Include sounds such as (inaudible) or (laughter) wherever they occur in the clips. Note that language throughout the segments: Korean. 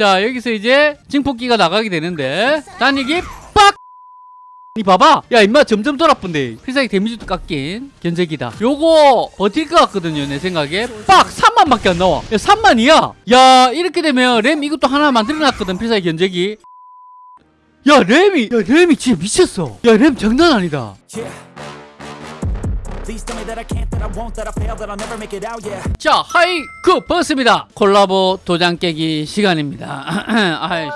자 여기서 이제 증폭기가 나가게 되는데 단위기 빡! 이 봐봐! 야 임마 점점 돌아쁜데. 필살기 데미지도 깎인 견제기다. 요거 버틸 것 같거든요 내 생각에. 빡! 3만밖에 안 나와. 야 3만이야! 야 이렇게 되면 램 이것도 하나 만들어놨거든 필살기 견제기 야 램이 야 램이 진짜 미쳤어. 야 램 장난 아니다 자 하이쿠 버스입니다. 콜라보 도장 깨기 시간입니다. (clears throat) 아이씨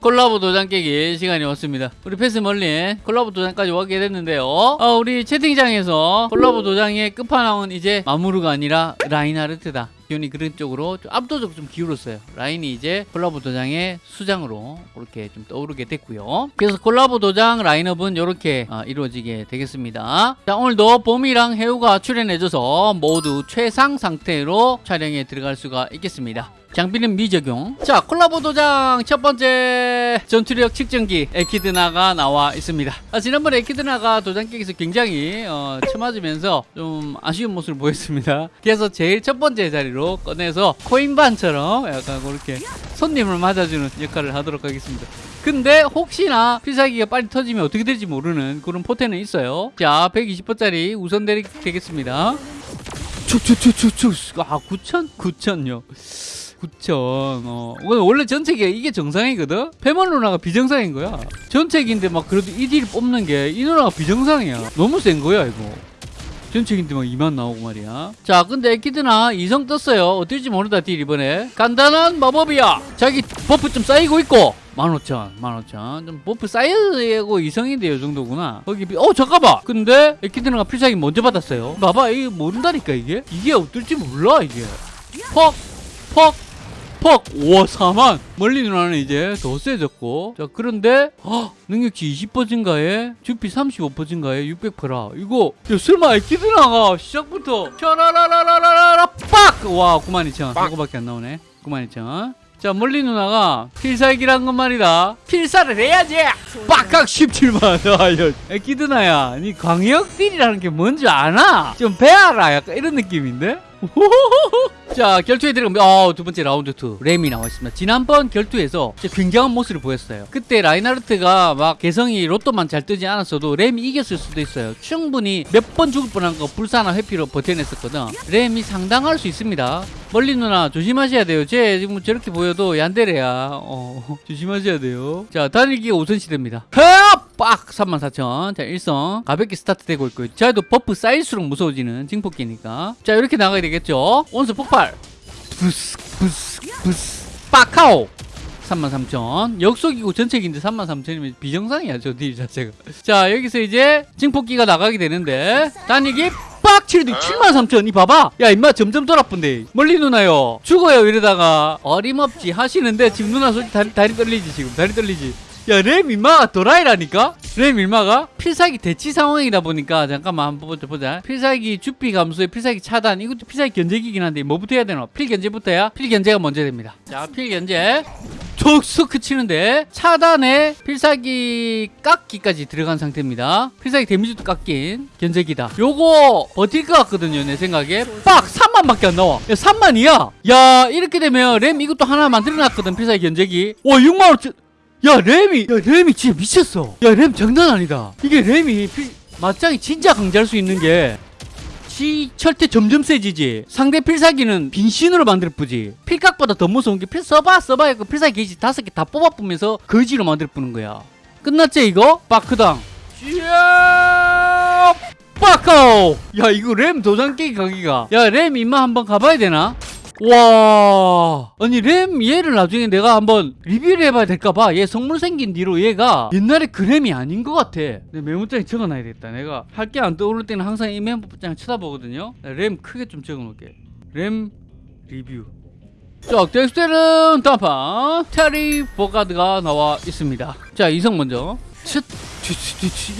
콜라보 도장 깨기 시간이 왔습니다. 우리 페스 멀린 콜라보 도장까지 오게 됐는데요. 어, 우리 채팅장에서 콜라보 도장의 끝판왕은 이제 마무르가 아니라 라인하르트다 기운이 그런 쪽으로 좀 압도적으로 좀 기울었어요. 라인이 이제 콜라보 도장의 수장으로 그렇게 좀 떠오르게 됐고요. 그래서 콜라보 도장 라인업은 이렇게 어, 이루어지게 되겠습니다. 자 오늘도 봄이랑 해우가 출연해줘서 모두 최상 상태로 촬영에 들어갈 수가 있겠습니다. 장비는 미적용. 자 콜라보 도장 첫 번째 전투력 측정기 에키드나가 나와 있습니다. 아, 지난번에 에키드나가 도장 깨기에서 굉장히 어, 쳐맞으면서 좀 아쉬운 모습을 보였습니다. 그래서 제일 첫 번째 자리로 꺼내서 코인반처럼 약간 그렇게 손님을 맞아주는 역할을 하도록 하겠습니다. 근데 혹시나 필살기가 빨리 터지면 어떻게 될지 모르는 그런 포텐은 있어요. 자 120번짜리 우선 대리 되겠습니다. 아 9천? 9천요. 9천. 어 원래 전체기가 이게 정상이거든? 페먼 누나가 비정상인 거야. 전체기인데 막 그래도 이 딜 뽑는 게 이 누나가 비정상이야. 너무 센 거야 이거 전체기인데 막 2만 나오고 말이야. 자 근데 에키드나 이성 떴어요. 어떨지 모른다 딜 이번에. 간단한 마법이야. 자기 buff 좀 쌓이고 있고. 15,000 15,000 좀 buff 쌓여고 이성인데 요 정도구나. 거기 비- 어 잠깐만. 근데 에키드나가 필살기 먼저 받았어요. 봐봐 이게 모른다니까 이게? 이게 어떨지 몰라 이게. 퍽 퍽! 퍽! 우와 4만! 멀린 누나는 이제 더 세졌고. 자 그런데 헉, 능력치 20% 증가에? 주피 35% 증가에? 600%라. 이거 야 설마 에키드나가 시작부터 샤라라라라라라 빡! 와 92,000 이거밖에 안 나오네. 92,000자 멀린 누나가 필살기란 건 말이다. 필살을 해야지! 빡각 17만. (laughs) 아야 에키드나야. 니 광역 딜이라는 게 뭔지 아나? 좀 배워라. 약간 이런 느낌인데? (laughs) 자 결투에 들어가면 어, 두 번째 라운드 2 렘이 나와 있습니다. 지난번 결투에서 굉장한 모습을 보였어요. 그때 라인하르트가 막 개성이 로또만 잘 뜨지 않았어도 렘이 이겼을 수도 있어요. 충분히 몇 번 죽을 뻔한 거 불사나 회피로 버텨냈었거든. 렘이 상당할 수 있습니다. 멀린 누나 조심하셔야 돼요. 쟤 지금 저렇게 보여도 얀데레야. 어, (laughs) 조심하셔야 돼요. 자 단일기가 우선시됩니다. 헤업! 빡! 34,000자 일성. 가볍게 스타트 되고 있고요. 자도 buff 쌓일수록 무서워지는 증폭기니까. 자 이렇게 나가야 되겠죠? 온수 폭발. 부스 부스 부스. 빡카오! 33,000 역속이고 전체기인데 33,000이면 비정상이야 저 딜 자체가. 자 여기서 이제 증폭기가 나가게 되는데. 단위기 빡! 치르도 73,000 이 봐봐. 야 임마 점점 돌아쁜데. 멀리 누나요. 죽어요 이러다가. 어림없지 하시는데 지금 누나 솔직히 다리, 다리 떨리지 지금. 다리 떨리지 야램 임마가 도라이라니까? 램 임마가? 필살기 대치 상황이다 보니까 잠깐만 한번 보자 보자. 필살기 주피 감소에 필살기 차단. 이것도 필살기 견제기긴 한데 뭐부터 해야 되나 필 견제부터야? 필 견제가 먼저 됩니다. 자 필 견제. 툭스크 치는데 차단에 필살기 깎기까지 들어간 상태입니다. 필살기 데미지도 깎인 견제기다. 요거 버틸 것 같거든요 내 생각에. 빡! 3만밖에 안 나와. 야 3만이야? 야 이렇게 되면 램 이것도 하나 만들어놨거든 필살기 견제기. 와 6만원 야 램이 야 램이 진짜 미쳤어. 야 램 장난 아니다. 이게 램이 필, 맞짱이 진짜 강제할 수 있는 게 지 철퇴 점점 세지지. 상대 필살기는 빈신으로 만들 뿐지. 필각보다 더 무서운 게 필 써봐 써봐 해고 필살기 게이지 다섯 개 다 뽑아보면서 거지로 만들 뿌는 거야. 끝났지 이거? 바크당. 빠카오! 야 이거 램 도장 깨기 가기가. 야 램 임마 한번 가봐야 되나? 와. 아니 램 얘를 나중에 내가 한번 리뷰를 해봐야 될까봐 얘 성물 생긴 뒤로 얘가 옛날에 그 램이 아닌 것 같아. 내 메모장에 적어놔야겠다. 내가 할 게 안 떠오를 때는 항상 이 메모장 쳐다보거든요. 램 크게 좀 적어놓을게. 램 리뷰. 자 덱스테른 단판. 테리 보가드가 나와 있습니다. 자 이성 먼저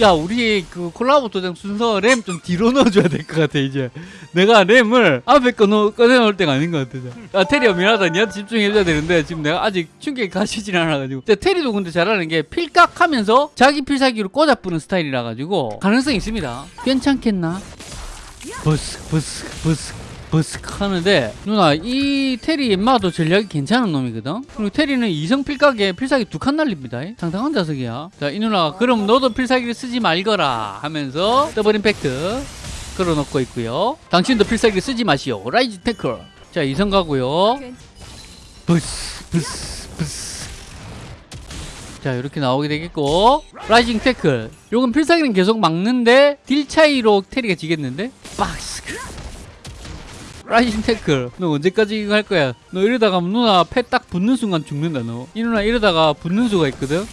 야 우리 그 콜라보 도장 순서 렘 좀 뒤로 넣어줘야 될 것 같아 이제. 내가 렘을 앞에 거 넣, 꺼내놓을 때가 아닌 것 같아 아 테리야 미안하다. 니한테 집중해줘야 되는데 지금 내가 아직 충격이 가시진 않아가지고. 자, 테리도 근데 잘하는 게 필각하면서 자기 필살기로 꽂아 뿌는 스타일이라 가지고 가능성이 있습니다. 괜찮겠나? 버스 버스 버스 버스크 하는데 누나 이 테리 임마도 전략이 괜찮은 놈이거든? 그리고 테리는 이성 필각에 필살기 두 칸 날립니다. 상당한 자석이야. 자 이 누나가 그럼 너도 필살기를 쓰지 말거라 하면서 Double Impact 걸어놓고 있고요. 당신도 필살기를 쓰지 마시오. Rising Tackle. 자 이성 가고요. 부스 부스 부스. 자 이렇게 나오게 되겠고. Rising Tackle. 요건 필살기는 계속 막는데 딜 차이로 테리가 지겠는데? 박스 Rising Tackle 너 언제까지 이거 할 거야? 너 이러다가 누나 패 딱 붙는 순간 죽는다 너. 이 누나 이러다가 붙는 수가 있거든?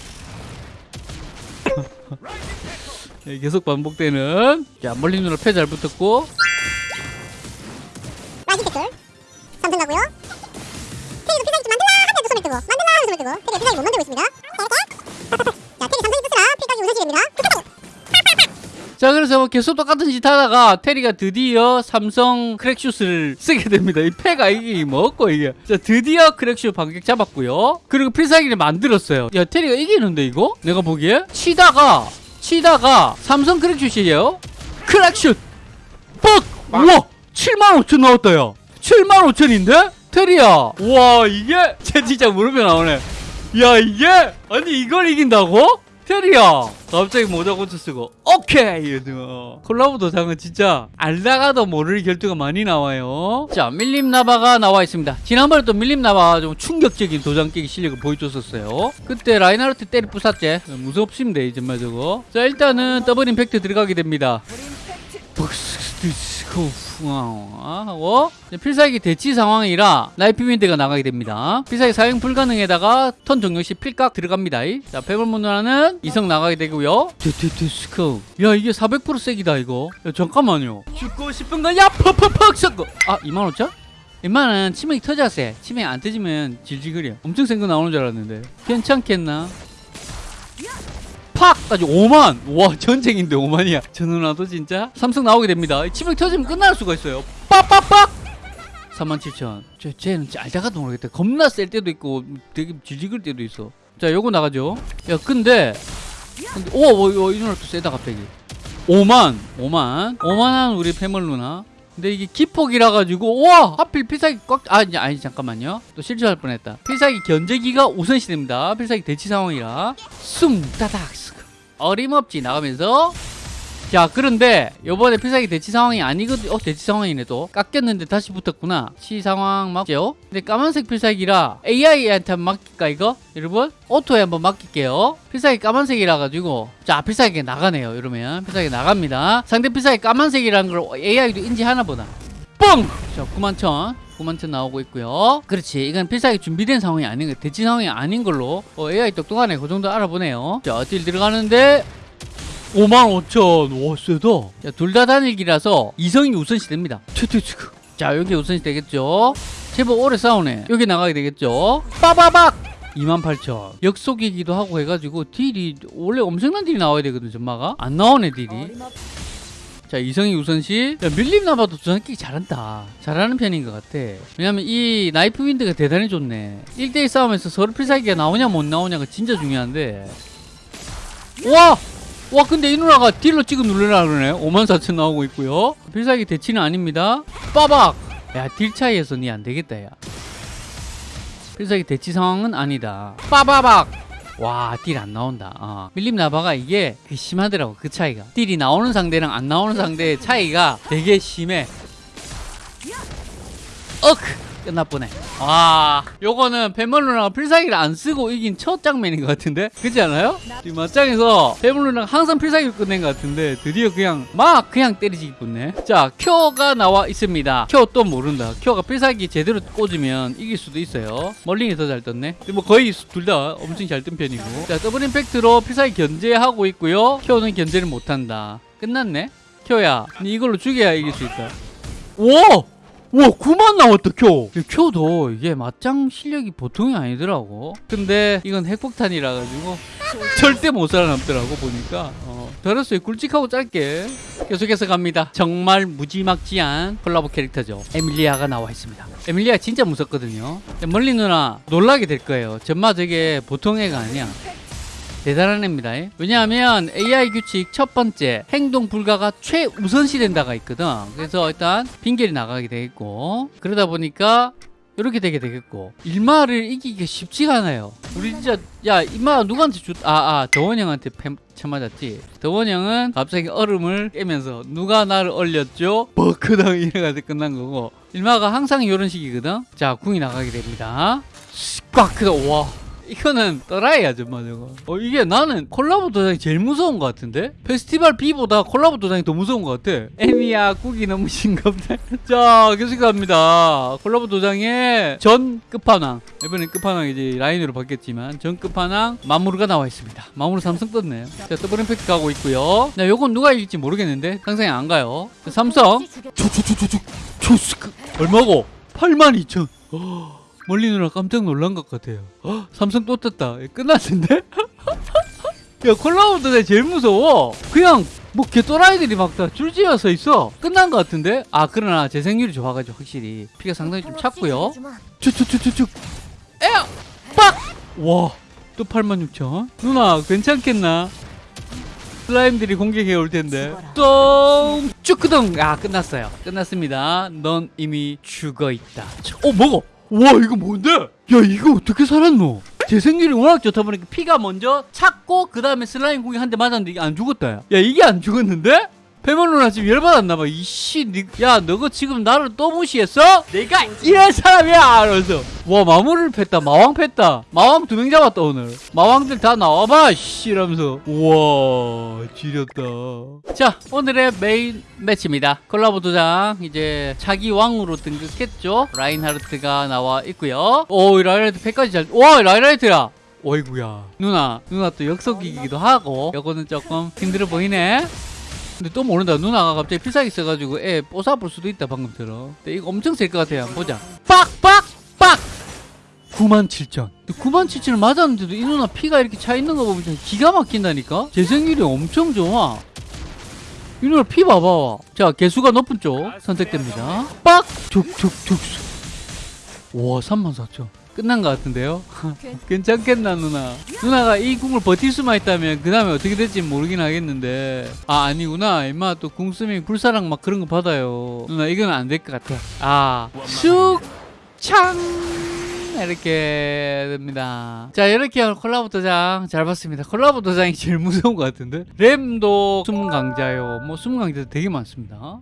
(laughs) 예, 계속 반복되는. 자 멀린 누나 패 잘 붙었고. Rising Tackle 삼성 가고요? 필살기 좀 만들라! 하면서 손을 뜨고. 만들라! 하면서 손을 뜨고. 테리가 필살기 못 만들고 있습니다. 자 자 그래서 뭐 계속 똑같은 짓 하다가 테리가 드디어 삼성 Crack Shoot을 쓰게 됩니다. 이 패가 이게 뭐고 이게. 자 드디어 Crack Shoot 반격 잡았고요. 그리고 필살기를 만들었어요. 야 테리가 이기는데 이거? 내가 보기에? 치다가 치다가 삼성 Crack Shoot이에요. Crack Shoot! 뻑! 우와! 75,000 나왔다 야 75,000인데? 테리야! 와 이게? 쟤 진짜 무릎에 나오네. 야 이게? 아니 이걸 이긴다고? 테리야 갑자기 모자 고쳐 쓰고 오케이! 이러더니 콜라보 도 장은 진짜 알다가도 모를 결투가 많이 나와요. 자 밀림 나바가 나와 있습니다. 지난번에 또 밀림 나바가 좀 충격적인 도장 깨기 실력을 보여줬었어요. 그때 라인하르트 때리 부쉈지 무섭습니다 이제 말 저거 자 일단은 Double Impact 들어가게 됩니다 하고 필살기 대치 상황이라 나이프 윈드가 나가게 됩니다. 필살기 사용 불가능에다가 턴 종료 시 필각 들어갑니다. 자, 페블문화는 이성 나가게 되고요. 드드드스코. 야, 이게 400% 세기다 이거. 야, 잠깐만요. 죽고 싶은 거야? 퍽퍽퍽 섞어. 아, 2만5천? 웬만한 치명이 터졌어. 치명이 안 터지면 질질거려. 엄청 센 거 나오는 줄 알았는데. 괜찮겠나? 팍! 까지 5만! 와 전쟁인데 5만이야. 저 누나도 진짜 삼성 나오게 됩니다. 치명 터지면 끝날 수가 있어요. 빡빡빡! 37,000 저, 쟤는 알다가도 모르겠다 겁나 셀 때도 있고 되게 질질걸 때도 있어. 자 요거 나가죠. 야 근데 근데 오, 오, 오, 이 누나 또 세다 갑자기. 5만. 5만. 5만한 우리 패멀 누나 근데 이게 기폭이라 가지고 와! 하필 필살기 꽉아 아니, 아니 잠깐만요. 또 실수할 뻔했다. 필살기 견제기가 우선시 됩니다. 필살기 대치 상황이라. 숭 따닥. 어림없지. 나가면서 자 그런데 요번에 필살기 대치 상황이 아니거든 어 대치 상황이네 또. 깎였는데 다시 붙었구나. 치 상황 맞죠? 근데 까만색 필살기라 AI한테 한번 맡길까 이거? 여러분? 오토에 한번 맡길게요. 필살기 까만색이라 가지고. 자 필살기 나가네요 이러면. 필살기 나갑니다. 상대 필살기 까만색이라는 걸 AI도 인지하나 보다. 뻥! 자91,000 91,000 나오고 있고요. 그렇지. 이건 필살기 준비된 상황이 아닌 거 대치 상황이 아닌 걸로 어, AI 똑똑하네. 그 정도 알아보네요. 자 딜 들어가는데 55,000와 세다. 둘다 단일기라서 이성이 우선시 됩니다. 자 여기 우선시 되겠죠? 제법 오래 싸우네. 여기 나가게 되겠죠? 빠바박! 28,000 역속이기도 하고 해가지고 딜이 원래 엄청난 딜이 나와야 되거든 전마가. 안 나오네 딜이. 자 이성이 우선시. 야, 밀림 나바도 저는 끼기 잘한다. 잘하는 편인 것 같아. 왜냐면 이 Knife Wind가 대단히 좋네. 1대1 싸움에서 서로 필살기가 나오냐 못 나오냐가 진짜 중요한데. 와! 와 근데 이 누나가 딜로 찍어 누르라 그러네. 54,000 나오고 있고요. 필살기 대치는 아닙니다. 빠박! 야 딜 차이에서 니 안되겠다 야. 필살기 대치 상황은 아니다. 빠바박! 와 딜 안 나온다. 어. 밀림 나바가 이게 그 심하더라고 그 차이가. 딜이 나오는 상대랑 안 나오는 상대의 차이가 되게 심해. 어크 끝나보네. 와 요거는 페멀루나가 필살기를 안 쓰고 이긴 첫 장면인 것 같은데? 그렇지 않아요? 이 맞짱에서 페멀루나가 항상 필살기를 끝낸 것 같은데 드디어 그냥 막 그냥 때리지 붙네. 자 큐가 나와 있습니다. 큐또 모른다. 큐가 필살기 제대로 꽂으면 이길 수도 있어요. 멀링이 더 잘 떴네. 뭐 거의 둘 다 엄청 잘 뜬 편이고. 자 Double Impact로 필살기 견제하고 있고요. 큐는 견제를 못한다. 끝났네? 니 이걸로 죽여야 이길 수 있다. 오! 와 9만 나왔다 쿄 쿄도 이게 맞짱 실력이 보통이 아니더라고. 근데 이건 핵폭탄이라 가지고 절대 못 살아남더라고 보니까. 어, 잘했어요 굵직하고 짧게 계속해서 갑니다. 정말 무지막지한 콜라보 캐릭터죠. 에밀리아가 나와 있습니다. 에밀리아 진짜 무섭거든요. 멀리 누나 놀라게 될 거예요. 전마 저게 보통 애가 아니야 대단한 애입니다. 왜냐하면 AI 규칙 첫 번째 행동 불가가 최우선시 된다가 있거든. 그래서 일단 빙결이 나가게 되겠고 그러다 보니까 이렇게 되게 되겠고 일마를 이기기가 쉽지가 않아요. 우리 진짜 야 이마 누구한테 줬 아아 더원 형한테 패 쳐맞았지. 더원 형은 갑자기 얼음을 깨면서 누가 나를 얼렸죠? 버크당 이래가지고 끝난 거고 일마가 항상 이런 식이거든. 자 궁이 나가게 됩니다. 꽉 크다 와. 이거는 또라이야 정말 저거. 어 이게 나는 콜라보 도장이 제일 무서운 것 같은데? 페스티벌 B보다 콜라보 도장이 더 무서운 것 같아. 애미야 국이 너무 싱겁다. (laughs) 자 계속 갑니다. 콜라보 도장의 전 끝판왕. 이번엔 끝판왕 이제 라인으로 바뀌었지만 전 끝판왕 마무르가 나와 있습니다. 마무르 삼성 떴네요. 자 Double Impact 가고 있고요. 자 요건 누가 이길지 모르겠는데 상상이 안 가요. 자, 삼성. 초초초초초 초스크 얼마고 82,000 멀리 누나 깜짝 놀란 것 같아요. 헉, 삼성 또 떴다. 예, 끝났는데? (laughs) 야 콜라보도 제일 무서워. 그냥 뭐 개또라이들이 막 다 줄지어 서 있어. 끝난 것 같은데? 아 그러나 재생률이 좋아가지고 확실히 피가 상당히 좀 찼고요. 쭉쭉쭉쭉쭉. 에어 빡. 와. 또 86,000. 누나 괜찮겠나? 슬라임들이 공격해 올 텐데. 똥 쭈크덩. 아 끝났어요. 끝났습니다. 넌 이미 죽어 있다. 어 먹어. 와 이거 뭔데? 야 이거 어떻게 살았노? 재생률이 워낙 좋다 보니까 피가 먼저 찼고 그 다음에 슬라임 공격 한대 맞았는데 이게 안 죽었다 야. 야 이게 안 죽었는데? 페몬 누나 지금 열받았나봐. 이씨 니, 야 너가 지금 나를 또 무시했어? 내가 이런 사람이야! 이러면서. 와 마무리를 팼다. 마왕 팼다. 마왕 두 명 잡았다 오늘. 마왕들 다 나와봐 씨 이러면서. 우와 지렸다. 자 오늘의 메인 매치입니다. 콜라보 도장. 이제 차기 왕으로 등극했죠? 라인하르트가 나와 있고요. 오 라인하르트 패까지 잘와 라인하르트야! 어이구야. 누나 누나 또 역속이기도 하고. 요거는 조금 힘들어 보이네 근데 또 모른다. 누나가 갑자기 필살기 써가지고 애 뽀사볼 수도 있다 방금 들어. 근데 이거 엄청 셀 것 같아요. 한번 보자. 빡빡 빡! 97,000 97,000을 맞았는데도 이 누나 피가 이렇게 차 있는 거 보면 기가 막힌다니까? 재생률이 엄청 좋아. 이 누나 피 봐봐. 자 개수가 높은 쪽 선택됩니다. 빡! 툭툭툭. 와 34,000 끝난 것 같은데요? (laughs) 괜찮겠나 누나? 누나가 이 궁을 버틸 수만 있다면 그 다음에 어떻게 될지 모르긴 하겠는데. 아 아니구나. 임마 또 궁 쓰면 불사랑 막 그런 거 받아요. 누나 이건 안 될 것 같아. 아 쑥창! 이렇게 됩니다. 자 이렇게 콜라보 도장 잘 봤습니다. 콜라보 도장이 제일 무서운 것 같은데? 램도 숨은 강자요. 뭐 숨은 강자 되게 많습니다